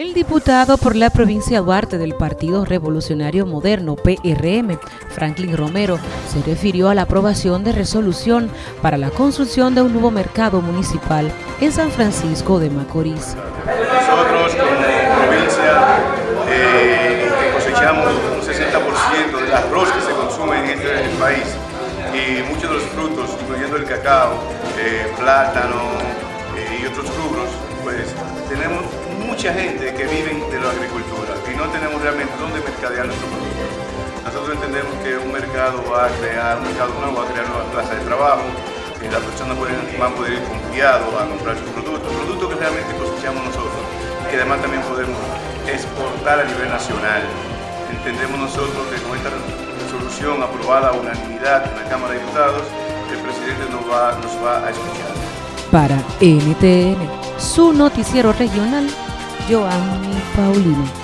El diputado por la provincia Duarte del Partido Revolucionario Moderno, PRM, Franklin Romero, se refirió a la aprobación de resolución para la construcción de un nuevo mercado municipal en San Francisco de Macorís. Nosotros como provincia eh, cosechamos un 60% del arroz que se consume en este país y muchos de los frutos, incluyendo el cacao, eh, plátano eh, y otros rubros, gente que vive de la agricultura y no tenemos realmente dónde mercadear nuestro producto. Nosotros entendemos que un mercado va a crear, un mercado nuevo va a crear nuevas plazas de trabajo, que las personas van a poder ir confiados a comprar sus productos, productos que realmente cosechamos nosotros y que además también podemos exportar a nivel nacional. Entendemos nosotros que con esta resolución aprobada a unanimidad en la Cámara de Diputados, el presidente nos va, nos va a escuchar. Para NTN, su noticiero regional, Joanny Paulino.